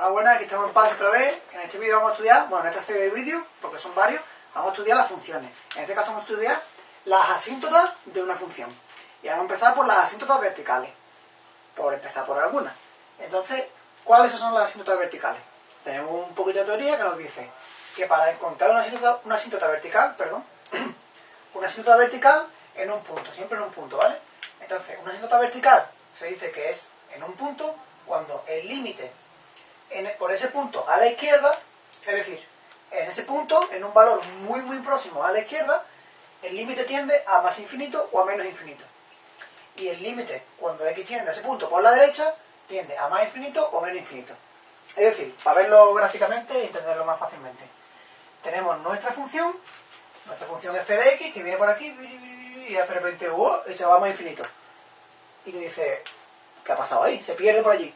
Hola, buenas, aquí estamos en paz otra vez. En este vídeo vamos a estudiar, bueno, en esta serie de vídeos, porque son varios, vamos a estudiar las funciones. En este caso vamos a estudiar las asíntotas de una función. Y vamos a empezar por las asíntotas verticales. Por empezar por algunas. Entonces, ¿cuáles son las asíntotas verticales? Tenemos un poquito de teoría que nos dice que para encontrar una asíntota, una asíntota vertical, perdón, una asíntota vertical en un punto, siempre en un punto, ¿vale? Entonces, una asíntota vertical se dice que es en un punto cuando el límite por ese punto a la izquierda, es decir, en ese punto, en un valor muy muy próximo a la izquierda, el límite tiende a más infinito o a menos infinito. Y el límite, cuando x tiende a ese punto por la derecha, tiende a más infinito o menos infinito. Es decir, para verlo gráficamente y entenderlo más fácilmente. Tenemos nuestra función, nuestra función f de x, que viene por aquí, y de repente y se va a más infinito. Y le dice, ¿qué ha pasado ahí? Se pierde por allí.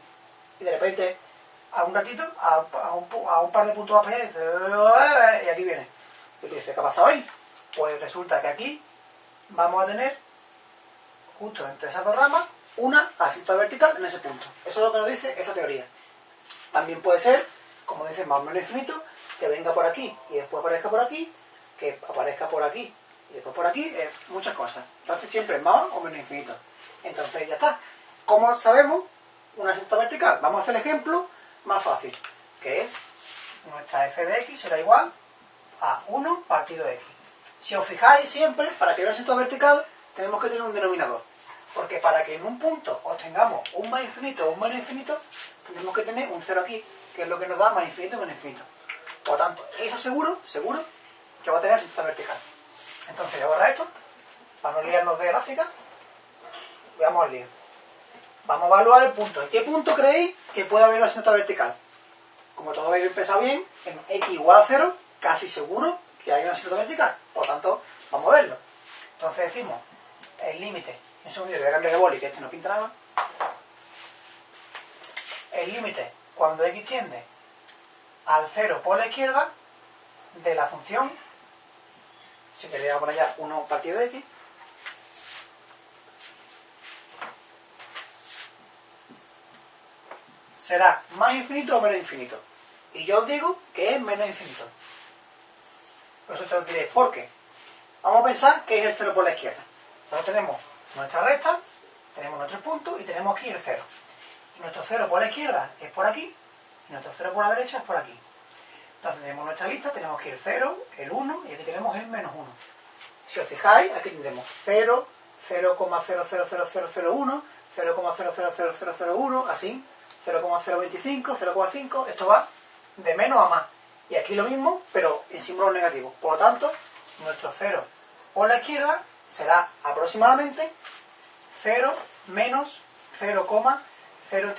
Y de repente a un ratito, a, un, par de puntos más allá, y aquí viene. Y dice, ¿qué ha pasado ahí? Pues resulta que aquí vamos a tener, justo entre esas dos ramas, una asíntota vertical en ese punto. Eso es lo que nos dice esta teoría. También puede ser, como dice más o menos infinito, que venga por aquí y después aparezca por aquí, que aparezca por aquí y después por aquí, muchas cosas. Entonces siempre más o menos infinito. Entonces ya está. ¿Cómo sabemos una asíntota vertical? Vamos a hacer el ejemplo más fácil, que es nuestra f de x será igual a 1 partido x. Si os fijáis siempre, para que veáis esto vertical, tenemos que tener un denominador. Porque para que en un punto obtengamos un más infinito o un menos infinito, tenemos que tener un 0 aquí, que es lo que nos da más infinito o menos infinito. Por lo tanto, eso seguro, seguro, que va a tener asíntota vertical. Entonces, voy a borrar esto, para no liarnos de gráfica. Veamos al lío. Vamos a evaluar el punto. ¿En qué punto creéis que puede haber una asíntota vertical? Como todos habéis empezado bien, en x igual a 0, casi seguro que hay una asíntota vertical. Por tanto, vamos a verlo. Entonces decimos el límite. Un segundo, voy a cambiar de boli, que este no pinta nada. El límite, cuando x tiende al 0 por la izquierda, de la función, si queréis por allá 1 partido de x, será más infinito o menos infinito. Y yo os digo que es menos infinito. Por eso te lo diré. ¿Por qué? Vamos a pensar que es el 0 por la izquierda. Entonces tenemos nuestra recta, tenemos nuestro punto y tenemos aquí el 0. Y nuestro 0 por la izquierda es por aquí, y nuestro 0 por la derecha es por aquí. Entonces tenemos nuestra lista, tenemos aquí el 0, el 1 y aquí tenemos el menos 1. Si os fijáis, aquí tendremos 0, 0,00001, 0,00001, así 0,025, 0,5, esto va de menos a más. Y aquí lo mismo, pero en símbolos negativos. Por lo tanto, nuestro 0 por la izquierda será aproximadamente 0 menos 0, 0,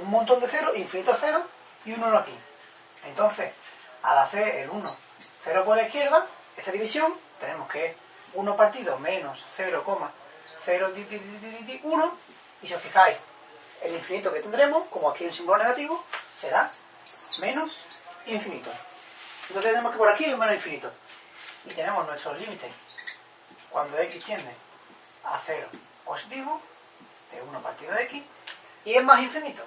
un montón de 0, infinito 0 y un 1 aquí. Entonces, al hacer el 1, 0 por la izquierda, esta división, tenemos que 1 partido menos 0,0, y si os fijáis, el infinito que tendremos, como aquí hay un símbolo negativo, será menos infinito. Entonces tenemos que por aquí hay un menos infinito. Y tenemos nuestros límites cuando x tiende a 0 positivo, de 1 partido de x, y es más infinito.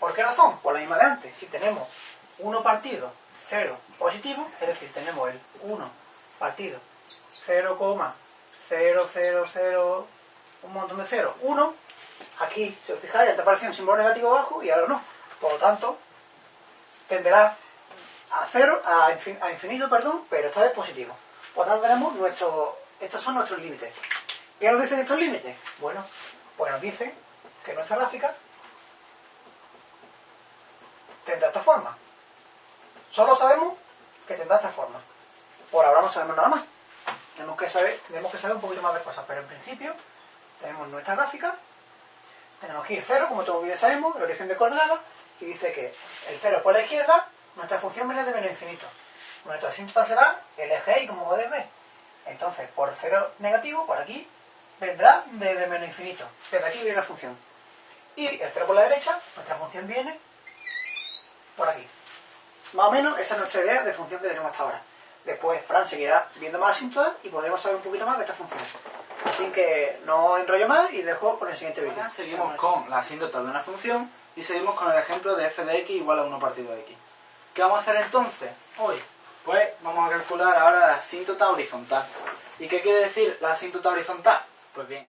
¿Por qué razón? Por la misma de antes. Si tenemos 1 partido 0 positivo, es decir, tenemos el 1 partido 0,000, un montón de 0, 1, Aquí, si os fijáis, te aparece un símbolo negativo abajo y ahora no. Por lo tanto, tenderá a cero, a, infinito, perdón, pero esta vez positivo. Por lo tanto, tenemos nuestro, estos son nuestros límites. ¿Qué nos dicen estos límites? Bueno, pues nos dicen que nuestra gráfica tendrá esta forma. Solo sabemos que tendrá esta forma. Por ahora no sabemos nada más. Tenemos que saber, tenemos que saber un poquito más de cosas, pero en principio tenemos nuestra gráfica tenemos aquí el 0, como todos bien sabemos, el origen de coordenadas, y dice que el 0 por la izquierda, nuestra función viene de menos infinito. Nuestra asíntota será el eje y, como podéis ver. Entonces, por 0 negativo, por aquí, vendrá de menos infinito. Desde aquí viene la función. Y el 0 por la derecha, nuestra función viene por aquí. Más o menos esa es nuestra idea de función que tenemos hasta ahora. Después Fran seguirá viendo más asíntotas y podremos saber un poquito más de esta función. Así que no enrollo más y dejo con el siguiente vídeo. Seguimos con la asíntota de una función y seguimos con el ejemplo de f de x igual a 1 partido de x. ¿Qué vamos a hacer entonces hoy? Pues vamos a calcular ahora la asíntota horizontal. ¿Y qué quiere decir la asíntota horizontal? Pues bien,